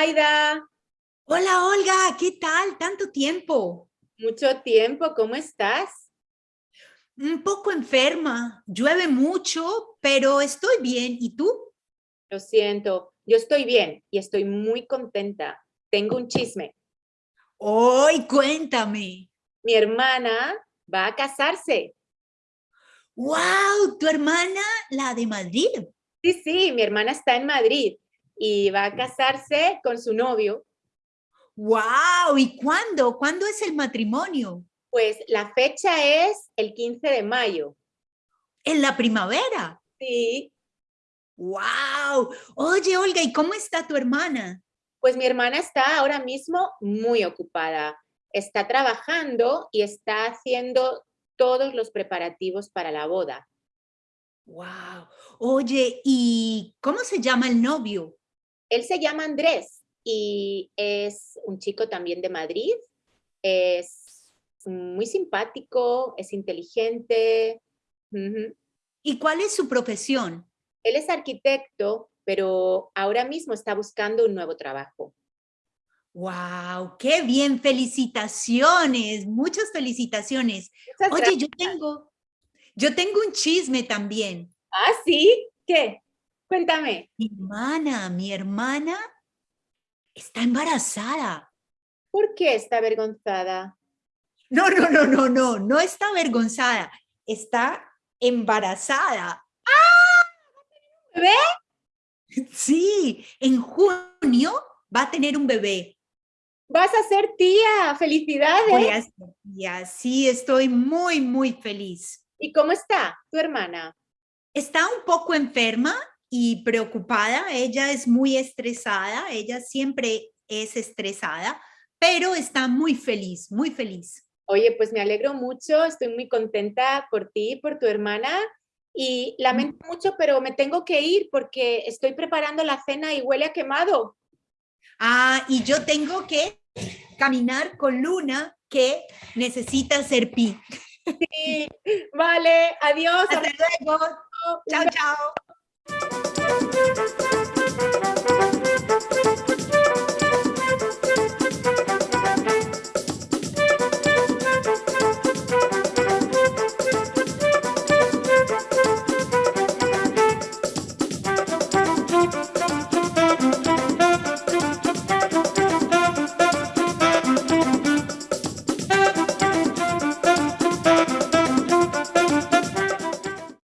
Hola, Olga, ¿qué tal? Tanto tiempo. Mucho tiempo, ¿cómo estás? Un poco enferma, llueve mucho, pero estoy bien. ¿Y tú? Lo siento, yo estoy bien y estoy muy contenta. Tengo un chisme. ¡Ay, cuéntame! Mi hermana va a casarse. ¡Wow! ¿Tu hermana, la de Madrid? Sí, sí, mi hermana está en Madrid y va a casarse con su novio. ¡Wow! ¿Y cuándo? ¿Cuándo es el matrimonio? Pues la fecha es el 15 de mayo. ¿En la primavera? Sí. ¡Wow! Oye, Olga, ¿y cómo está tu hermana? Pues mi hermana está ahora mismo muy ocupada. Está trabajando y está haciendo todos los preparativos para la boda. ¡Wow! Oye, ¿y cómo se llama el novio? Él se llama Andrés y es un chico también de Madrid. Es muy simpático, es inteligente. ¿Y cuál es su profesión? Él es arquitecto, pero ahora mismo está buscando un nuevo trabajo. ¡Wow! ¡Qué bien! ¡Felicitaciones! Muchas felicitaciones. Oye, yo tengo, yo tengo un chisme también. ¿Ah, sí? ¿Qué? Cuéntame. Mi hermana, mi hermana está embarazada. ¿Por qué está avergonzada? No, no, no, no, no, no está avergonzada. Está embarazada. ¡Ah! ¿Bebé? Sí, en junio va a tener un bebé. Vas a ser tía, felicidades. Voy a ser tía, sí, estoy muy, muy feliz. ¿Y cómo está tu hermana? Está un poco enferma y preocupada, ella es muy estresada, ella siempre es estresada, pero está muy feliz, muy feliz. Oye, pues me alegro mucho, estoy muy contenta por ti, por tu hermana y lamento mucho, pero me tengo que ir porque estoy preparando la cena y huele a quemado. Ah, y yo tengo que caminar con Luna que necesita ser pi. Sí, vale, adiós. Hasta luego. Chao, chao. Thank you.